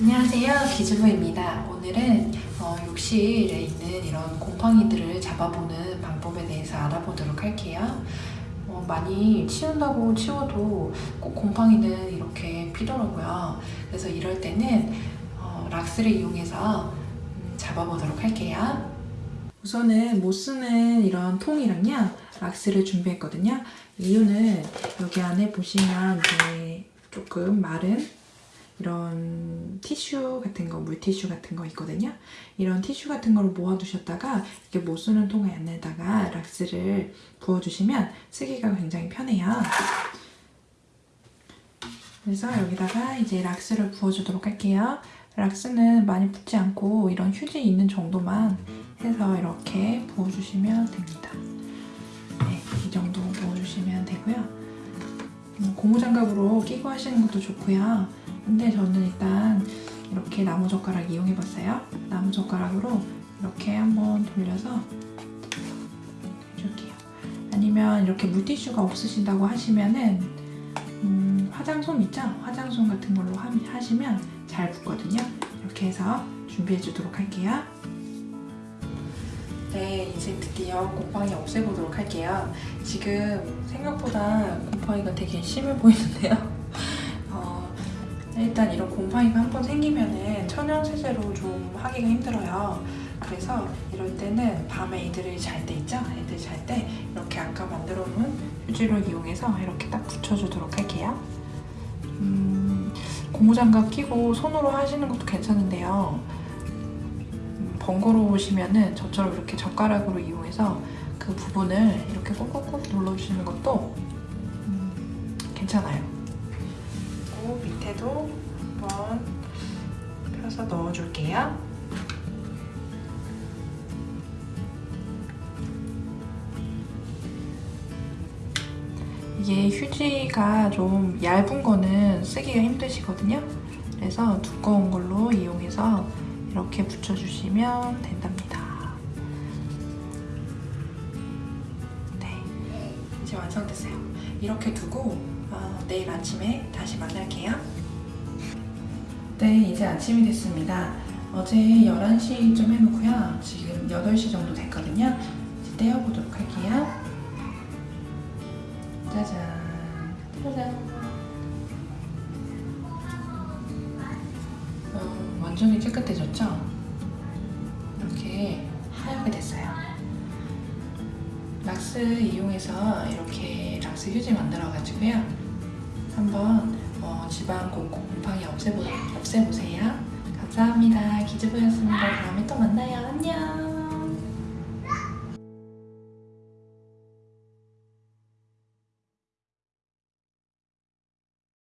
안녕하세요. 기주부입니다. 오늘은 어, 욕실에 있는 이런 곰팡이들을 잡아보는 방법에 대해서 알아보도록 할게요. 어, 많이 치운다고 치워도 꼭 곰팡이는 이렇게 피더라고요. 그래서 이럴 때는 어, 락스를 이용해서 음, 잡아보도록 할게요. 우선은 못 쓰는 이런 통이랑요 락스를 준비했거든요. 이유는 여기 안에 보시면 조금 마른 이런 티슈 같은 거, 물티슈 같은 거 있거든요. 이런 티슈 같은 거를 모아두셨다가 이게 못 쓰는 통에 안에다가 락스를 부어주시면 쓰기가 굉장히 편해요. 그래서 여기다가 이제 락스를 부어주도록 할게요. 락스는 많이 붓지 않고 이런 휴지 있는 정도만 해서 이렇게 부어주시면 됩니다. 네, 이 정도 부어주시면 되고요. 음, 고무장갑으로 끼고 하시는 것도 좋고요. 근데 저는 일단 이렇게 나무젓가락 이용해봤어요. 나무젓가락으로 이렇게 한번 돌려서 해줄게요. 아니면 이렇게 물티슈가 없으신다고 하시면은 음, 화장솜 있죠? 화장솜 같은 걸로 하, 하시면 잘 붙거든요. 이렇게 해서 준비해 주도록 할게요. 네, 이제 드디어 곰팡이 없애보도록 할게요. 지금 생각보다 곰팡이가 되게 심해 보이는데요. 어, 일단 이런 곰팡이가 한 번 생기면은 천연 세제로 좀 하기가 힘들어요. 그래서 이럴 때는 밤에 애들이 잘 때 있죠? 애들 잘 때 이렇게 아까 만들어 놓은 휴지를 이용해서 이렇게 딱 붙여주도록 할게요. 음, 고무장갑 끼고 손으로 하시는 것도 괜찮은데요. 음, 번거로우시면은 저처럼 이렇게 젓가락으로 이용해서 그 부분을 이렇게 꾹꾹꾹 눌러주시는 것도 음, 괜찮아요. 밑에도 한번 펴서 넣어줄게요. 이게 휴지가 좀 얇은 거는 쓰기가 힘드시거든요. 그래서 두꺼운 걸로 이용해서 이렇게 붙여주시면 된답니다. 이제 완성됐어요. 이렇게 두고 어, 내일 아침에 다시 만날게요. 네, 이제 아침이 됐습니다. 어제 11시쯤 해놓고요. 지금 8시 정도 됐거든요. 이제 떼어보도록 할게요. 짜잔. 짜잔. 어, 완전히 깨끗해졌죠? 락스 이용해서 이렇게 락스 휴지 만들어가지고요. 한번 어, 곳곳 곰팡이 없애보, 없애보세요. 감사합니다. 기즈보였습니다. 다음에 또 만나요. 안녕.